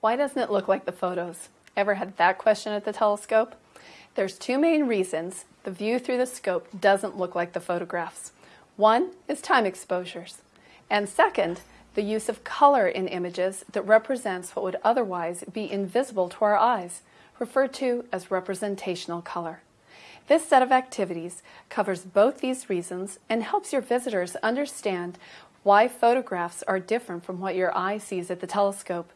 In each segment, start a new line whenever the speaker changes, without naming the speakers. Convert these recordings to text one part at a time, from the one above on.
Why doesn't it look like the photos? Ever had that question at the telescope? There's two main reasons the view through the scope doesn't look like the photographs. One is time exposures, and second, the use of color in images that represents what would otherwise be invisible to our eyes, referred to as representational color. This set of activities covers both these reasons and helps your visitors understand why photographs are different from what your eye sees at the telescope.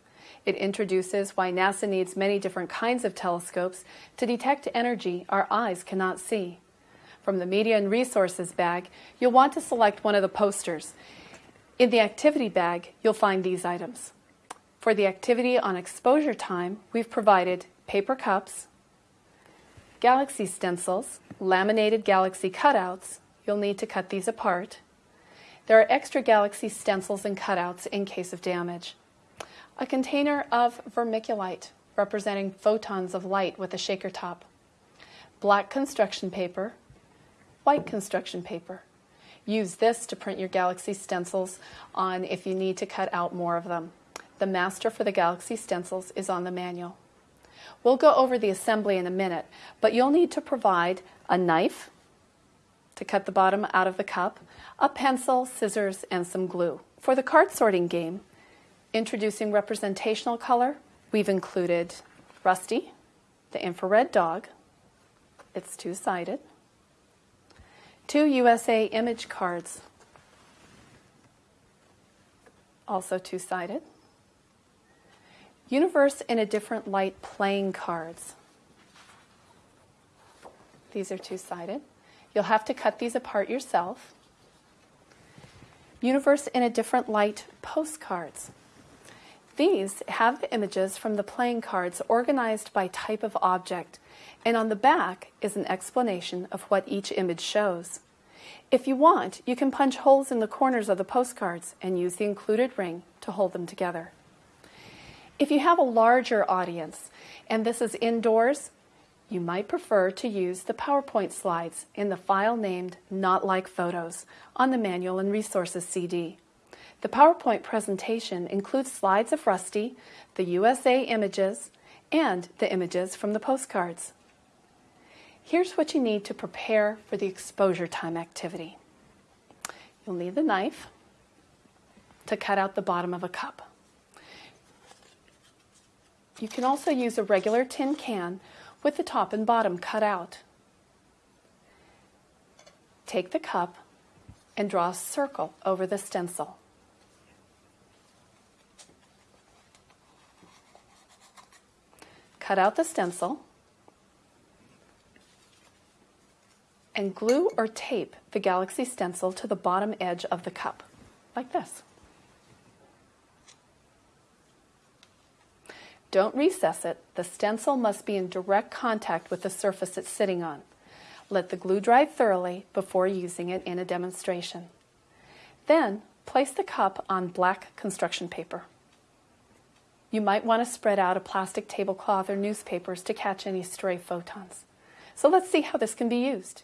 It introduces why NASA needs many different kinds of telescopes to detect energy our eyes cannot see. From the Media and Resources bag, you'll want to select one of the posters. In the Activity bag, you'll find these items. For the activity on exposure time, we've provided paper cups, galaxy stencils, laminated galaxy cutouts, you'll need to cut these apart. There are extra galaxy stencils and cutouts in case of damage a container of vermiculite representing photons of light with a shaker top, black construction paper, white construction paper. Use this to print your Galaxy stencils on if you need to cut out more of them. The master for the Galaxy stencils is on the manual. We'll go over the assembly in a minute, but you'll need to provide a knife to cut the bottom out of the cup, a pencil, scissors, and some glue. For the card sorting game, Introducing representational color, we've included Rusty, the infrared dog, it's two-sided, two USA image cards, also two-sided, Universe in a Different Light playing cards. These are two-sided. You'll have to cut these apart yourself. Universe in a Different Light postcards. These have the images from the playing cards organized by type of object, and on the back is an explanation of what each image shows. If you want, you can punch holes in the corners of the postcards and use the included ring to hold them together. If you have a larger audience, and this is indoors, you might prefer to use the PowerPoint slides in the file named Not Like Photos on the Manual and Resources CD. The PowerPoint presentation includes slides of Rusty, the USA images, and the images from the postcards. Here's what you need to prepare for the exposure time activity. You'll need the knife to cut out the bottom of a cup. You can also use a regular tin can with the top and bottom cut out. Take the cup and draw a circle over the stencil. Cut out the stencil, and glue or tape the Galaxy stencil to the bottom edge of the cup, like this. Don't recess it. The stencil must be in direct contact with the surface it's sitting on. Let the glue dry thoroughly before using it in a demonstration. Then, place the cup on black construction paper. You might want to spread out a plastic tablecloth or newspapers to catch any stray photons. So let's see how this can be used.